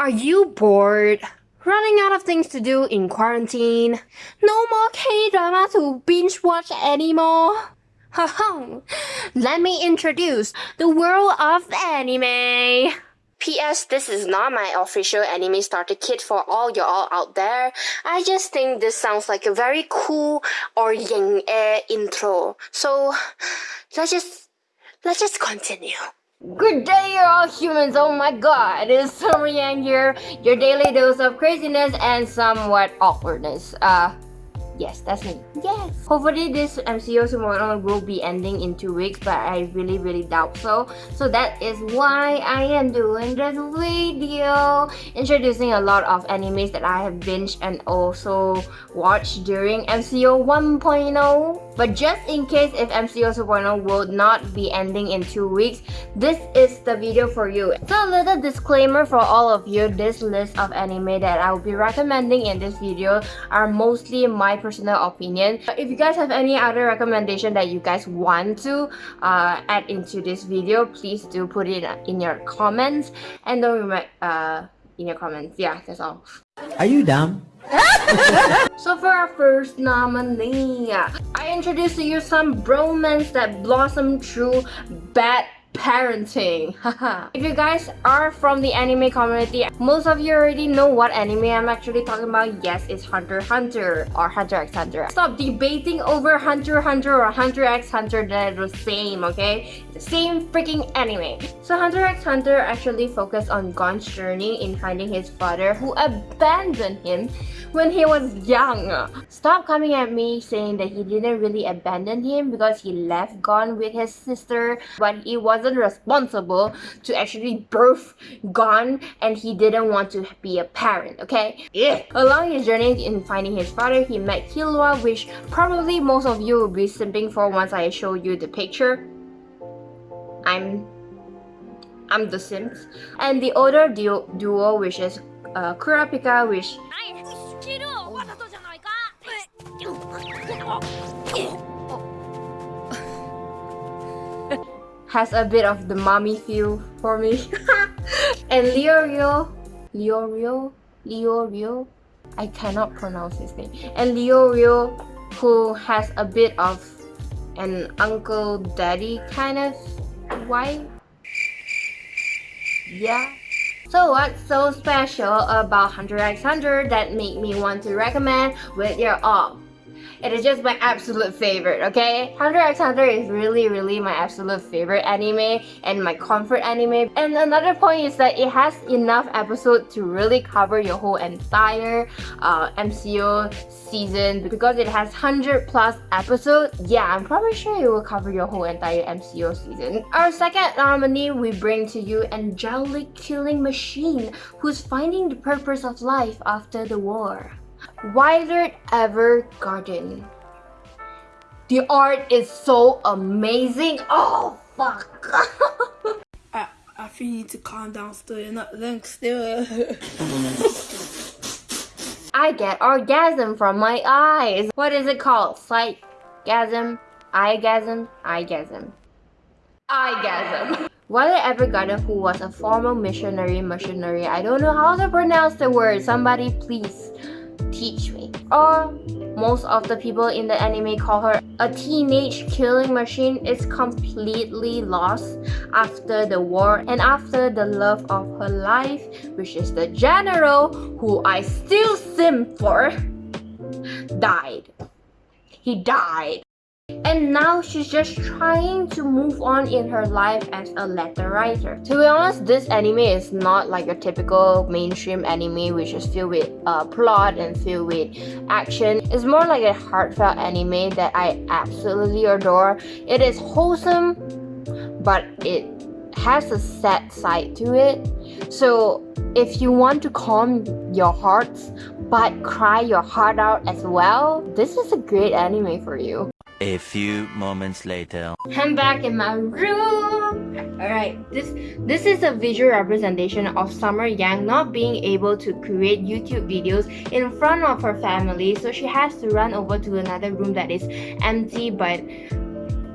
Are you bored? Running out of things to do in quarantine? No more K-drama to binge watch anymore? Haha, let me introduce the world of anime. P.S. This is not my official anime starter kit for all y'all out there. I just think this sounds like a very cool or yang intro. So let's just let's just continue. Good day, you're all humans. Oh my god, it's Summer Yang here, your daily dose of craziness and somewhat awkwardness. Uh, Yes, that's me. Yes! Hopefully this MCO tomorrow will be ending in two weeks, but I really really doubt so. So that is why I am doing this video, introducing a lot of animes that I have binged and also watched during MCO 1.0. But just in case if MCO 2.0 will not be ending in two weeks, this is the video for you. So a little disclaimer for all of you, this list of anime that I will be recommending in this video are mostly my personal opinion. If you guys have any other recommendation that you guys want to uh, add into this video, please do put it in your comments and don't remember uh, in your comments. Yeah, that's all. Are you dumb? so for our first nominee, I introduced to you some bromance that blossomed through bad parenting. If you guys are from the anime community most of you already know what anime i'm actually talking about. Yes it's hunter hunter or hunter x hunter. Stop debating over hunter hunter or hunter x hunter. They're the same okay? The same freaking anime. So hunter x hunter actually focused on gon's journey in finding his father who abandoned him when he was young. Stop coming at me saying that he didn't really abandon him because he left gon with his sister but he was wasn't responsible to actually birth Gon and he didn't want to be a parent, okay? Yeah. Along his journey in finding his father, he met Killua, which probably most of you will be simping for once I show you the picture. I'm I'm the Sims. And the older duo, duo which is uh, Kurapika, which has a bit of the mommy feel for me. and Leorio, Leorio, Leorio, I cannot pronounce his name. And Leorio, who has a bit of an uncle daddy kind of wife. Yeah. So what's so special about Hunter x Hunter that made me want to recommend with your all? It is just my absolute favorite, okay? Hunter x Hunter is really, really my absolute favorite anime and my comfort anime. And another point is that it has enough episodes to really cover your whole entire uh, MCO season because it has 100 plus episodes. Yeah, I'm probably sure it will cover your whole entire MCO season. Our second nominee, we bring to you Angelic Killing Machine, who's finding the purpose of life after the war. Violet Evergarden. The art is so amazing. Oh, fuck. I, I feel you need to calm down still. You're not laying still. I get orgasm from my eyes. What is it called? Sightgasm? Eyegasm? Eyegasm. Eyegasm. Violet Evergarden, who was a former missionary missionary, I don't know how to pronounce the word. Somebody please teach me. Or most of the people in the anime call her a teenage killing machine is completely lost after the war and after the love of her life which is the general who I still sim for died. He died. And now she's just trying to move on in her life as a letter writer. To be honest, this anime is not like a typical mainstream anime which is filled with uh, plot and filled with action. It's more like a heartfelt anime that I absolutely adore. It is wholesome, but it has a sad side to it. So if you want to calm your hearts but cry your heart out as well, this is a great anime for you. A few moments later. I'm back in my room. Alright, this this is a visual representation of Summer Yang not being able to create YouTube videos in front of her family, so she has to run over to another room that is empty but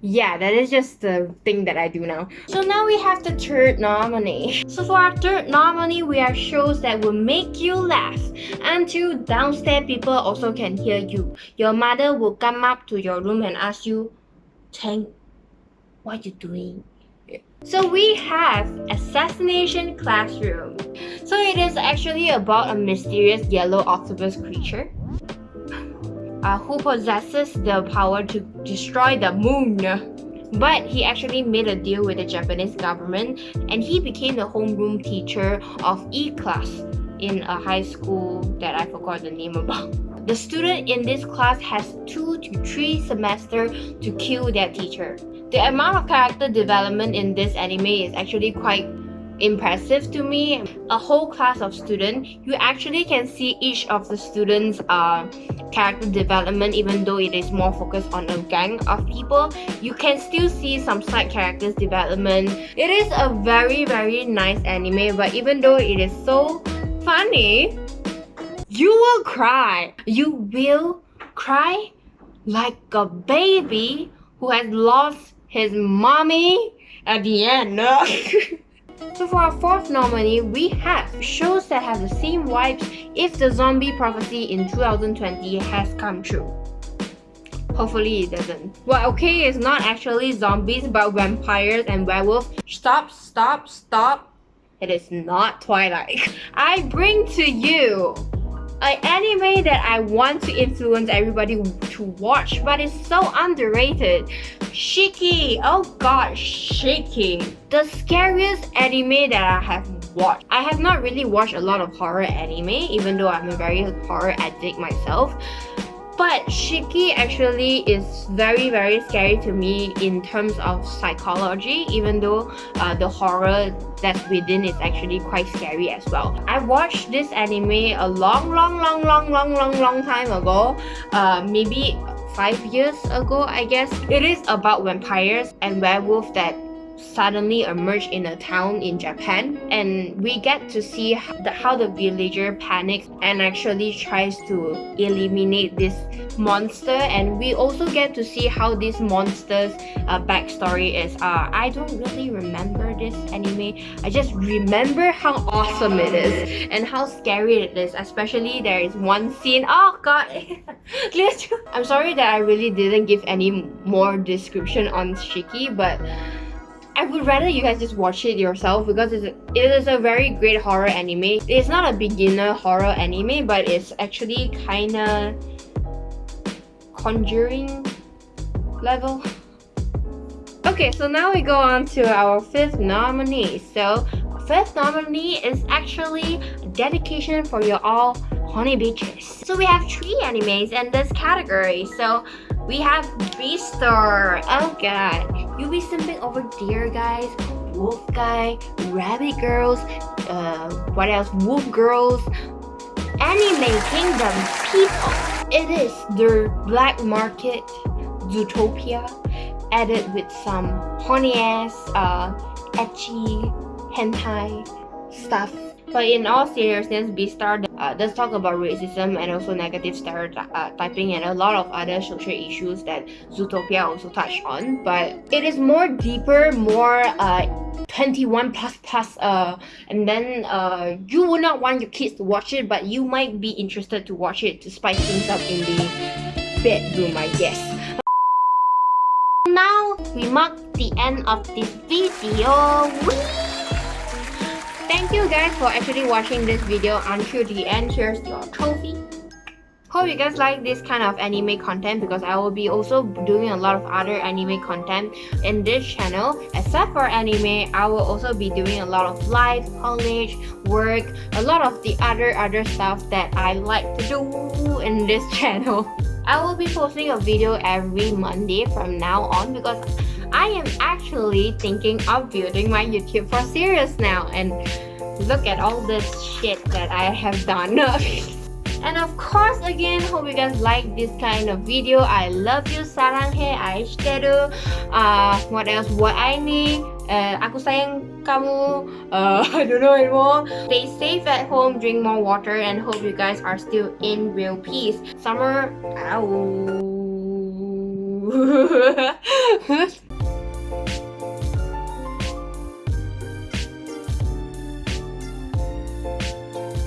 Yeah, that is just the thing that I do now. So now we have the third nominee. So for our third nominee, we have shows that will make you laugh until downstairs people also can hear you. Your mother will come up to your room and ask you, Tang, what you doing? So we have Assassination Classroom. So it is actually about a mysterious yellow octopus creature uh, who possesses the power to destroy the moon. But he actually made a deal with the Japanese government and he became the homeroom teacher of E class in a high school that I forgot the name about. The student in this class has two to three semesters to kill their teacher. The amount of character development in this anime is actually quite impressive to me. A whole class of students, you actually can see each of the students' uh, character development even though it is more focused on a gang of people. You can still see some side characters development. It is a very very nice anime but even though it is so funny, you will cry. You will cry like a baby who has lost his mommy at the end. So for our fourth nominee, we have shows that have the same vibes if the zombie prophecy in 2020 has come true. Hopefully it doesn't. Well, okay, it's not actually zombies, but vampires and werewolves. Stop, stop, stop. It is not Twilight. I bring to you an anime that I want to influence everybody to watch, but it's so underrated. Shiki! Oh god, Shiki! The scariest anime that I have watched. I have not really watched a lot of horror anime, even though I'm a very horror addict myself. But Shiki actually is very very scary to me in terms of psychology even though uh, the horror that's within is actually quite scary as well. I watched this anime a long long long long long long long time ago uh, maybe five years ago I guess. It is about vampires and werewolves that suddenly emerge in a town in Japan and we get to see how the, villager panics and actually tries to eliminate this monster and we also get to see how this monster's uh, backstory is. Uh, I don't really remember this anime. I just remember how awesome it is and how scary it is especially there is one scene. Oh god! I'm sorry that I really didn't give any more description on Shiki but I would rather you guys just watch it yourself because it's it is a very great horror anime. It's not a beginner horror anime, but it's actually kinda conjuring level. Okay, so now we go on to our fifth nominee. So, fifth nominee is actually dedication for your all honey bitches. So we have three animes in this category. So we have Beastar. Oh god. You'll be simping over deer guys, wolf guy, rabbit girls, uh, what else? Wolf girls. Anime Kingdom people. It is the black market Zootopia added with some horny ass, uh, ecchi, hentai stuff but in all seriousness, Beastar uh, does talk about racism and also negative stereotyping and a lot of other social issues that Zootopia also touched on. But it is more deeper, more uh, 21 plus plus uh and then uh you would not want your kids to watch it but you might be interested to watch it to spice things up in the bedroom i guess now we mark the end of this video Whee! Thank you guys for actually watching this video until the end. Here's your trophy. Hope you guys like this kind of anime content because I will be also doing a lot of other anime content in this channel. Except for anime, I will also be doing a lot of life, college, work, a lot of the other other stuff that I like to do in this channel. I will be posting a video every Monday from now on because I am actually thinking of building my YouTube for serious now and look at all this shit that I have done. and of course again hope you guys like this kind of video. I love you saranghe aishiteru uh what else? What i need uh, aku sayang kamu uh, i don't know anymore. Stay safe at home drink more water and hope you guys are still in real peace. Summer ow